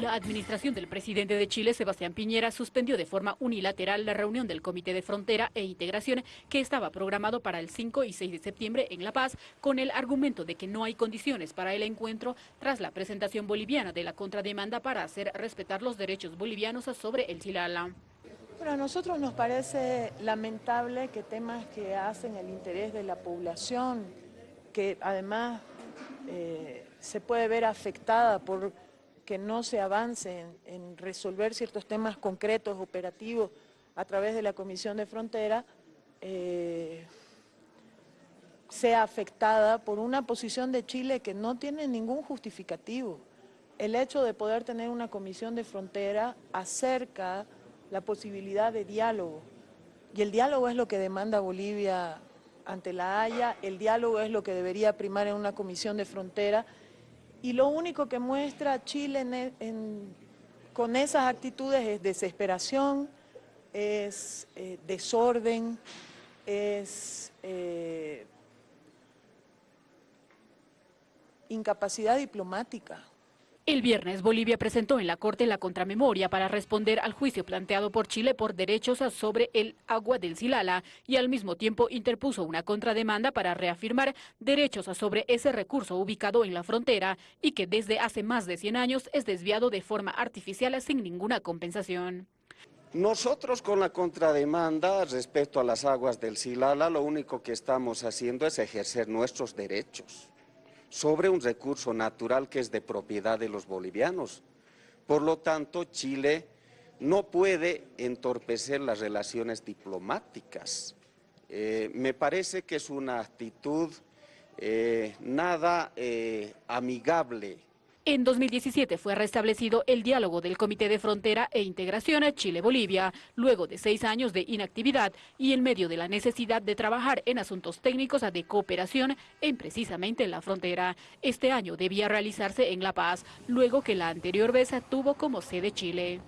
La administración del presidente de Chile, Sebastián Piñera, suspendió de forma unilateral la reunión del Comité de Frontera e Integración que estaba programado para el 5 y 6 de septiembre en La Paz, con el argumento de que no hay condiciones para el encuentro tras la presentación boliviana de la contrademanda para hacer respetar los derechos bolivianos sobre el Silala. Bueno, a nosotros nos parece lamentable que temas que hacen el interés de la población, que además eh, se puede ver afectada por que no se avance en, resolver ciertos temas concretos, operativos, a través de la Comisión de Frontera, eh, sea afectada por una posición de Chile que no tiene ningún justificativo. El hecho de poder tener una Comisión de Frontera acerca la posibilidad de diálogo, y el diálogo es lo que demanda Bolivia ante la Haya, el diálogo es lo que debería primar en una Comisión de Frontera, y lo único que muestra Chile e, con esas actitudes es desesperación, es eh, desorden, es eh, incapacidad diplomática. El viernes Bolivia presentó en la Corte la contramemoria para responder al juicio planteado por Chile por derechos sobre el agua del Silala y al mismo tiempo interpuso una contrademanda para reafirmar derechos sobre ese recurso ubicado en la frontera y que desde hace más de 100 años es desviado de forma artificial sin ninguna compensación. Nosotros con la contrademanda respecto a las aguas del Silala lo único que estamos haciendo es ejercer nuestros derechos sobre un recurso natural que es de propiedad de los bolivianos. Por lo tanto, Chile no puede entorpecer las relaciones diplomáticas. Eh, me parece que es una actitud eh, nada eh, amigable en 2017 fue restablecido el diálogo del Comité de Frontera e Integración Chile-Bolivia, luego de seis años de inactividad y en medio de la necesidad de trabajar en asuntos técnicos de cooperación en precisamente en la frontera. Este año debía realizarse en La Paz, luego que la anterior vez tuvo como sede Chile.